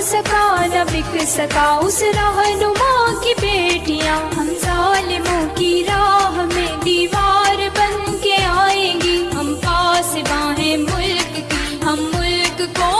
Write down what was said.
सका, न बिक सका। उस रहनुमा की बेटियाँ, हम जालिमों की राह में दीवार बन के आएँगी। हम पास बाहें मुल्क की, हम मुल्क को